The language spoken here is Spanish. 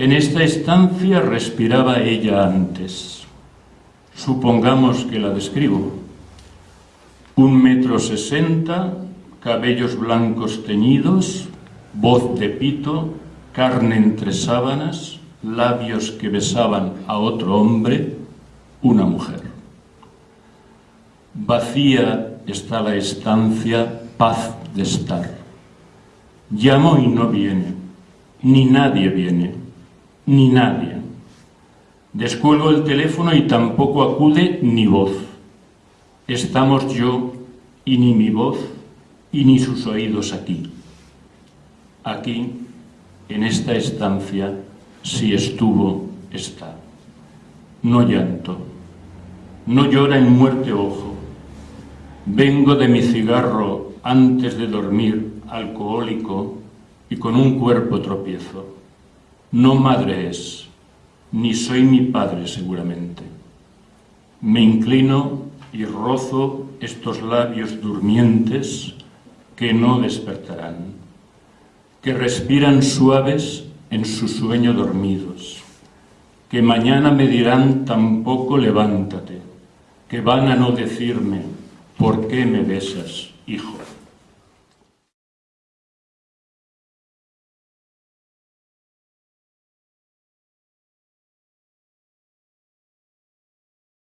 En esta estancia respiraba ella antes. Supongamos que la describo. Un metro sesenta, cabellos blancos teñidos, voz de pito, carne entre sábanas, labios que besaban a otro hombre, una mujer. Vacía está la estancia, paz de estar. Llamo y no viene, ni nadie viene, ni nadie. Descuelgo el teléfono y tampoco acude ni voz. Estamos yo y ni mi voz y ni sus oídos aquí. Aquí, en esta estancia, si estuvo, está. No llanto, no llora en muerte ojo. Vengo de mi cigarro antes de dormir, alcohólico, y con un cuerpo tropiezo. No madre es, ni soy mi padre seguramente. Me inclino y rozo estos labios durmientes que no despertarán, que respiran suaves en su sueño dormidos, que mañana me dirán tampoco levántate, que van a no decirme, ¿por qué me besas, hijo?